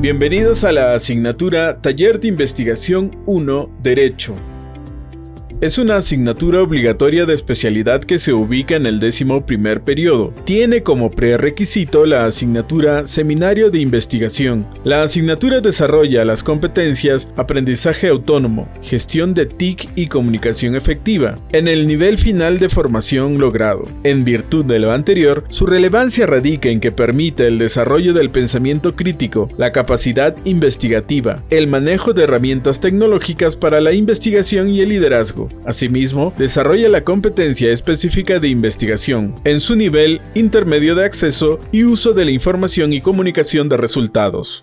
Bienvenidos a la asignatura Taller de Investigación 1 Derecho. Es una asignatura obligatoria de especialidad que se ubica en el décimo primer periodo. Tiene como prerequisito la asignatura Seminario de Investigación. La asignatura desarrolla las competencias Aprendizaje Autónomo, Gestión de TIC y Comunicación Efectiva, en el nivel final de formación logrado. En virtud de lo anterior, su relevancia radica en que permite el desarrollo del pensamiento crítico, la capacidad investigativa, el manejo de herramientas tecnológicas para la investigación y el liderazgo Asimismo, desarrolla la competencia específica de investigación en su nivel intermedio de acceso y uso de la información y comunicación de resultados.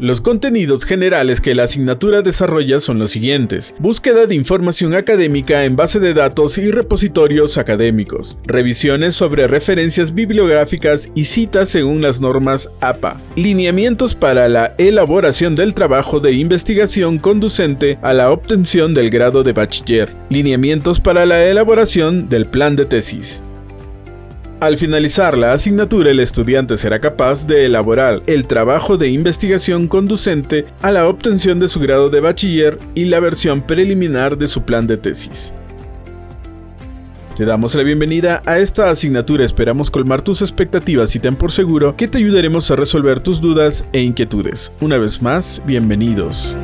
Los contenidos generales que la asignatura desarrolla son los siguientes. Búsqueda de información académica en base de datos y repositorios académicos. Revisiones sobre referencias bibliográficas y citas según las normas APA. Lineamientos para la elaboración del trabajo de investigación conducente a la obtención del grado de bachiller. Lineamientos para la elaboración del plan de tesis. Al finalizar la asignatura, el estudiante será capaz de elaborar el trabajo de investigación conducente a la obtención de su grado de bachiller y la versión preliminar de su plan de tesis. Te damos la bienvenida a esta asignatura, esperamos colmar tus expectativas y ten por seguro que te ayudaremos a resolver tus dudas e inquietudes. Una vez más, bienvenidos.